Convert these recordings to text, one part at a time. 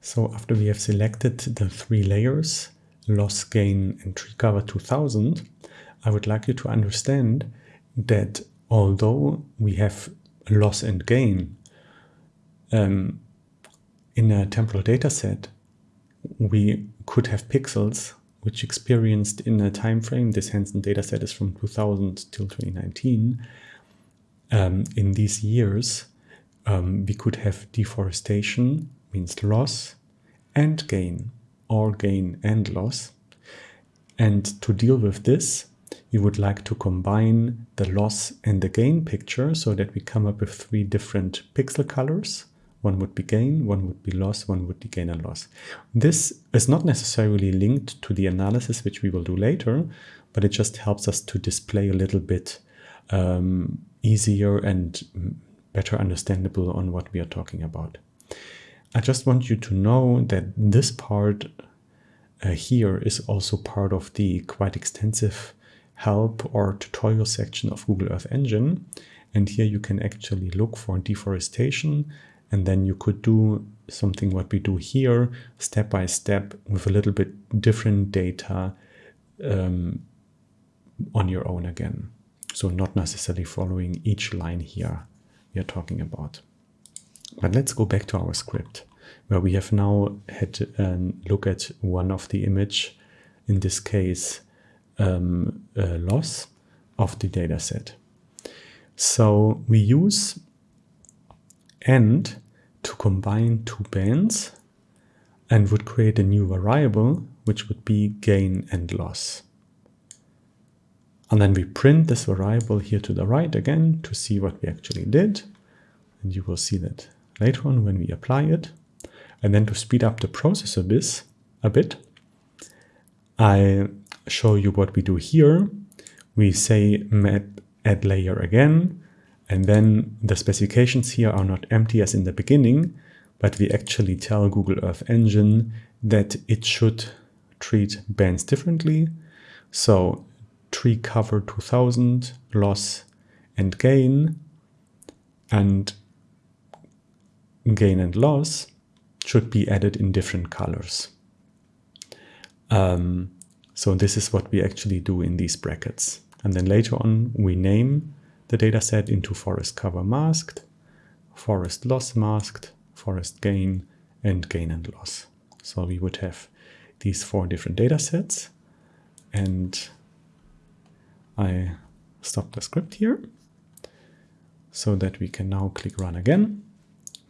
So after we have selected the three layers, loss, gain and tree cover 2000, I would like you to understand that although we have loss and gain um, in a temporal data set, we could have pixels which experienced in a time frame, this Hansen dataset is from 2000 till 2019, um, in these years, um, we could have deforestation, means loss, and gain, or gain and loss. And to deal with this, we would like to combine the loss and the gain picture so that we come up with three different pixel colors one would be gain, one would be loss, one would be gain and loss. This is not necessarily linked to the analysis, which we will do later, but it just helps us to display a little bit um, easier and better understandable on what we are talking about. I just want you to know that this part uh, here is also part of the quite extensive help or tutorial section of Google Earth Engine. And here you can actually look for deforestation and then you could do something what we do here, step by step, with a little bit different data um, on your own again. So not necessarily following each line here we are talking about. But let's go back to our script, where we have now had a look at one of the image, in this case, um, loss of the data set. So we use and to combine two bands and would create a new variable, which would be gain and loss. And then we print this variable here to the right again to see what we actually did. And you will see that later on when we apply it. And then to speed up the process a bit, a bit I show you what we do here. We say map add layer again, and then the specifications here are not empty as in the beginning, but we actually tell Google Earth Engine that it should treat bands differently. So tree cover 2000, loss and gain, and gain and loss should be added in different colors. Um, so this is what we actually do in these brackets. And then later on, we name the dataset into forest cover masked, forest loss masked, forest gain, and gain and loss. So we would have these four different datasets. And I stop the script here so that we can now click run again.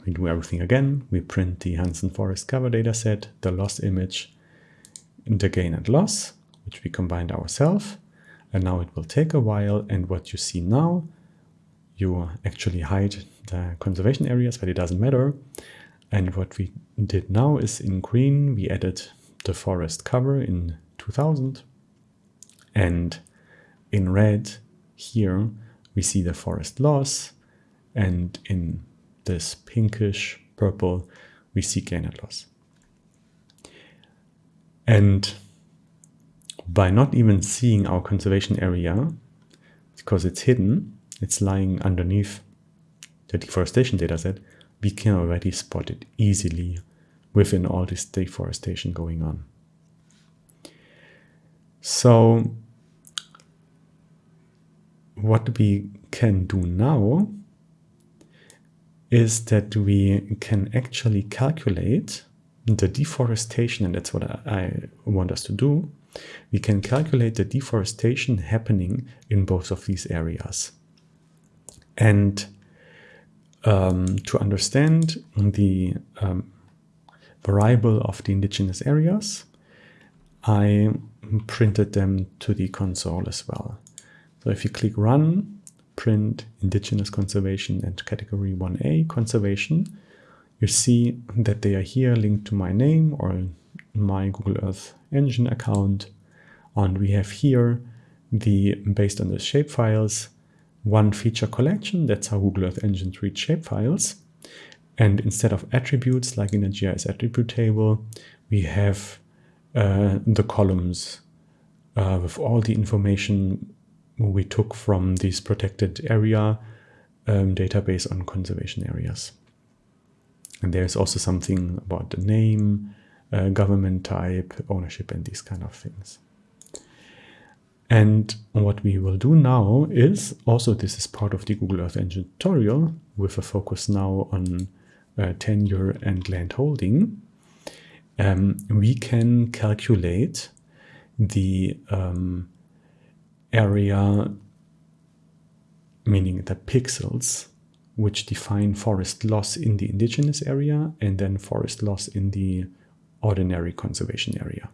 We do everything again. We print the Hansen forest cover dataset, the loss image, the gain and loss, which we combined ourselves. And now it will take a while. And what you see now, you actually hide the conservation areas, but it doesn't matter. And what we did now is in green, we added the forest cover in 2000. And in red here, we see the forest loss. And in this pinkish purple, we see gain and loss. And by not even seeing our conservation area, because it's hidden, it's lying underneath the deforestation dataset, we can already spot it easily within all this deforestation going on. So what we can do now is that we can actually calculate the deforestation, and that's what I want us to do, we can calculate the deforestation happening in both of these areas. And um, to understand the um, variable of the indigenous areas, I printed them to the console as well. So if you click run, print indigenous conservation and category 1a conservation, you see that they are here linked to my name or my Google Earth Engine account. And we have here the, based on the shapefiles, one feature collection. That's how Google Earth Engine treats shapefiles. And instead of attributes like in a GIS attribute table, we have uh, the columns uh, with all the information we took from this protected area um, database on conservation areas. And there's also something about the name, uh, government type, ownership, and these kind of things. And what we will do now is also this is part of the Google Earth Engine tutorial with a focus now on uh, tenure and land holding. Um, we can calculate the um, area, meaning the pixels, which define forest loss in the indigenous area and then forest loss in the ordinary conservation area.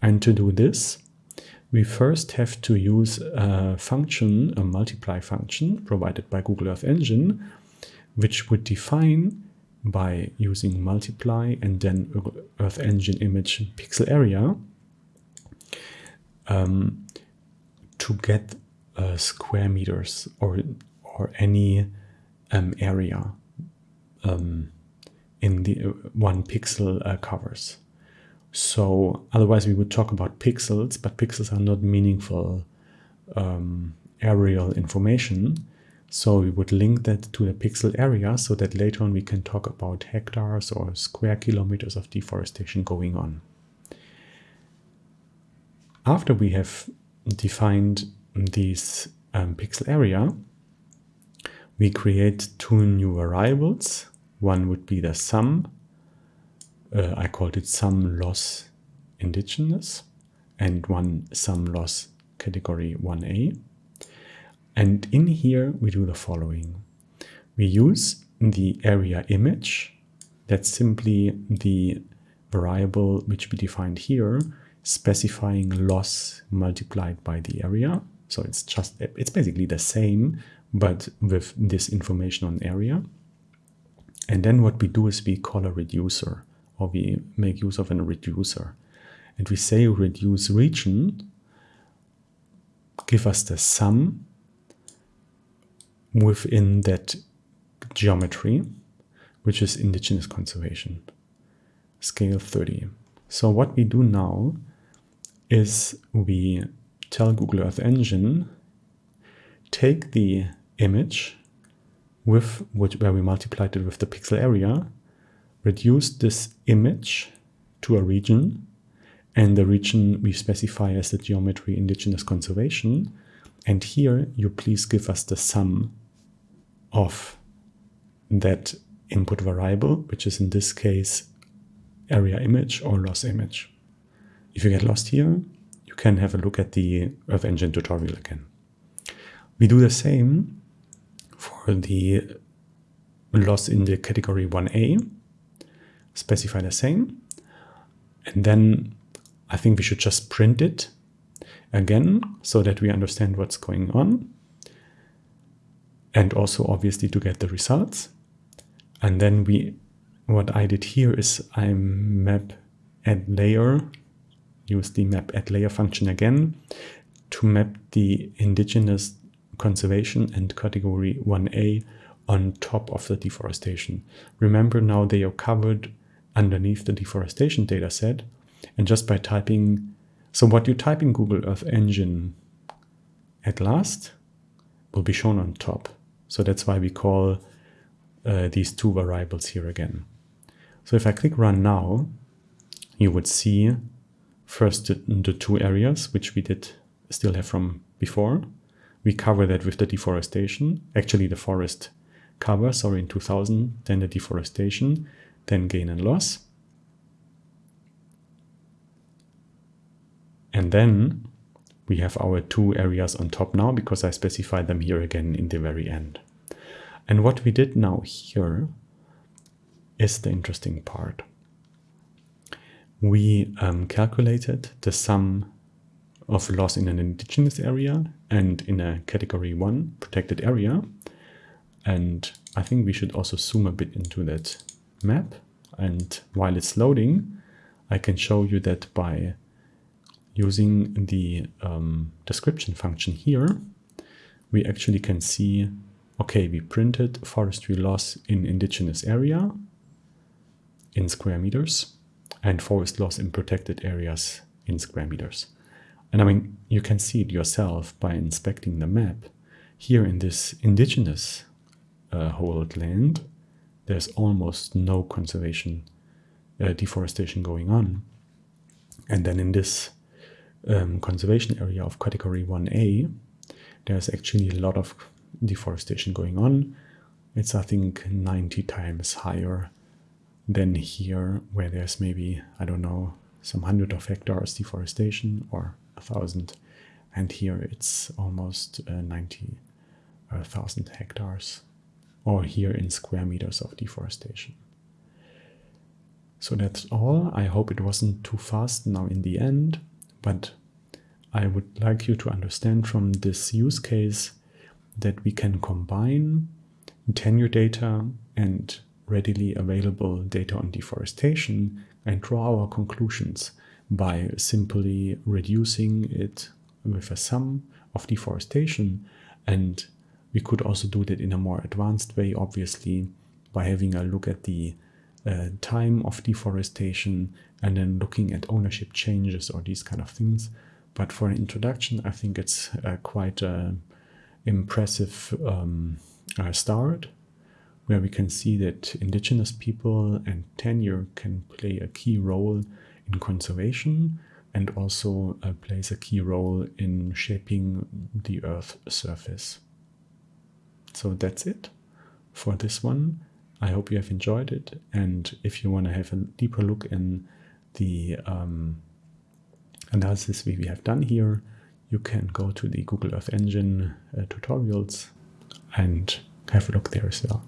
And to do this, we first have to use a function, a multiply function provided by Google Earth Engine, which would define by using multiply and then Earth Engine image pixel area um, to get uh, square meters or or any um, area um, in the uh, one pixel uh, covers. So otherwise we would talk about pixels, but pixels are not meaningful um, aerial information. So we would link that to the pixel area so that later on we can talk about hectares or square kilometers of deforestation going on. After we have defined this um, pixel area, we create two new variables. One would be the sum uh, I called it sum loss indigenous and one sum loss category 1a. And in here we do the following. We use the area image, that's simply the variable which we defined here, specifying loss multiplied by the area. So it's just, it's basically the same, but with this information on area. And then what we do is we call a reducer or we make use of a reducer. And we say reduce region, give us the sum within that geometry, which is indigenous conservation, scale 30. So what we do now is we tell Google Earth Engine, take the image with which, where we multiplied it with the pixel area reduce this image to a region and the region we specify as the geometry indigenous conservation. And here you please give us the sum of that input variable which is in this case area image or loss image. If you get lost here you can have a look at the earth engine tutorial again. We do the same for the loss in the category 1a specify the same. And then I think we should just print it again so that we understand what's going on. And also obviously to get the results. And then we, what I did here is I map add layer, use the map add layer function again to map the indigenous conservation and category 1A on top of the deforestation. Remember now they are covered underneath the deforestation dataset. And just by typing, so what you type in Google Earth Engine at last will be shown on top. So that's why we call uh, these two variables here again. So if I click run now, you would see first the, the two areas, which we did still have from before. We cover that with the deforestation, actually the forest cover, sorry, in 2000, then the deforestation then gain and loss. And then we have our two areas on top now because I specified them here again in the very end. And what we did now here is the interesting part. We um, calculated the sum of loss in an indigenous area and in a category 1 protected area. And I think we should also zoom a bit into that map and while it's loading I can show you that by using the um, description function here we actually can see okay we printed forestry loss in indigenous area in square meters and forest loss in protected areas in square meters. And I mean, you can see it yourself by inspecting the map. Here in this indigenous uh, hold land, there's almost no conservation uh, deforestation going on. And then in this um, conservation area of category 1A, there's actually a lot of deforestation going on. It's, I think, 90 times higher than here, where there's maybe, I don't know, some hundred of hectares deforestation or thousand. And here it's almost uh, 90,000 uh, hectares, or here in square meters of deforestation. So that's all. I hope it wasn't too fast now in the end, but I would like you to understand from this use case that we can combine tenure data and readily available data on deforestation and draw our conclusions by simply reducing it with a sum of deforestation. And we could also do that in a more advanced way, obviously, by having a look at the uh, time of deforestation and then looking at ownership changes or these kind of things. But for an introduction, I think it's uh, quite an impressive um, uh, start where we can see that indigenous people and tenure can play a key role in conservation and also uh, plays a key role in shaping the Earth's surface. So that's it for this one. I hope you have enjoyed it. And if you want to have a deeper look in the um, analysis we have done here, you can go to the Google Earth Engine uh, tutorials and have a look there as well.